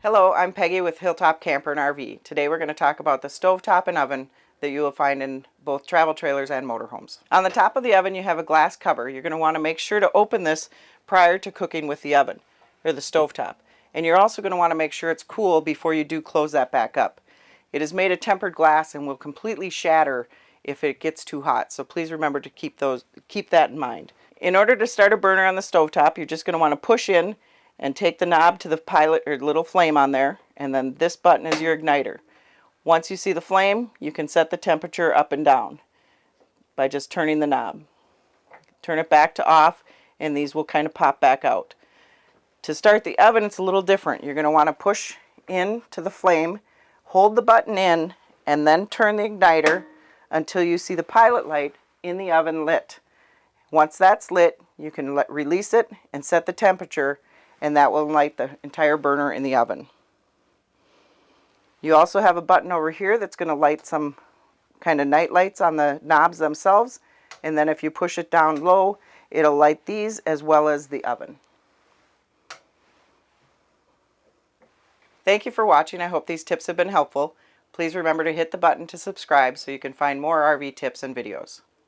Hello, I'm Peggy with Hilltop Camper and RV. Today we're going to talk about the stovetop and oven that you will find in both travel trailers and motorhomes. On the top of the oven you have a glass cover. You're going to want to make sure to open this prior to cooking with the oven, or the stovetop. And you're also going to want to make sure it's cool before you do close that back up. It is made of tempered glass and will completely shatter if it gets too hot. So please remember to keep those keep that in mind. In order to start a burner on the stovetop, you're just going to want to push in and take the knob to the pilot or little flame on there and then this button is your igniter. Once you see the flame, you can set the temperature up and down by just turning the knob. Turn it back to off and these will kind of pop back out. To start the oven, it's a little different. You're going to want to push in to the flame, hold the button in, and then turn the igniter until you see the pilot light in the oven lit. Once that's lit, you can let, release it and set the temperature and that will light the entire burner in the oven. You also have a button over here that's going to light some kind of night lights on the knobs themselves and then if you push it down low it'll light these as well as the oven. Thank you for watching. I hope these tips have been helpful. Please remember to hit the button to subscribe so you can find more RV tips and videos.